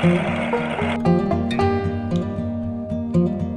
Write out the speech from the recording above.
Música Thank you.